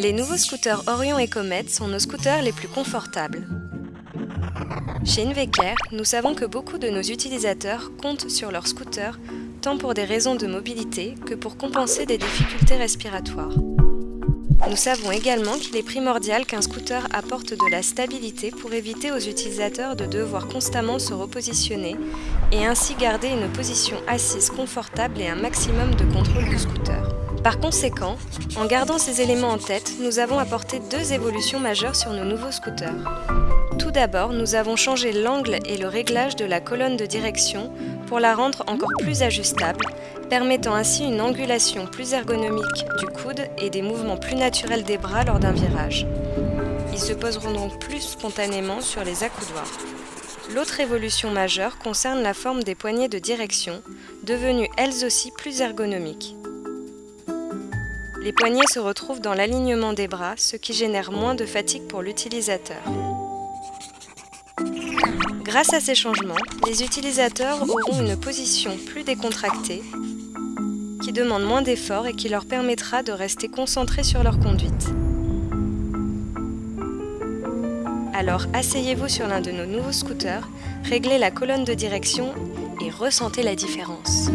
Les nouveaux scooters Orion et Comet sont nos scooters les plus confortables. Chez Inveker, nous savons que beaucoup de nos utilisateurs comptent sur leur scooter tant pour des raisons de mobilité que pour compenser des difficultés respiratoires. Nous savons également qu'il est primordial qu'un scooter apporte de la stabilité pour éviter aux utilisateurs de devoir constamment se repositionner et ainsi garder une position assise confortable et un maximum de contrôle du scooter. Par conséquent, en gardant ces éléments en tête, nous avons apporté deux évolutions majeures sur nos nouveaux scooters. Tout d'abord, nous avons changé l'angle et le réglage de la colonne de direction pour la rendre encore plus ajustable, permettant ainsi une angulation plus ergonomique du coude et des mouvements plus naturels des bras lors d'un virage. Ils se poseront donc plus spontanément sur les accoudoirs. L'autre évolution majeure concerne la forme des poignées de direction, devenues elles aussi plus ergonomiques. Les poignets se retrouvent dans l'alignement des bras, ce qui génère moins de fatigue pour l'utilisateur. Grâce à ces changements, les utilisateurs auront une position plus décontractée, qui demande moins d'efforts et qui leur permettra de rester concentrés sur leur conduite. Alors asseyez-vous sur l'un de nos nouveaux scooters, réglez la colonne de direction et ressentez la différence.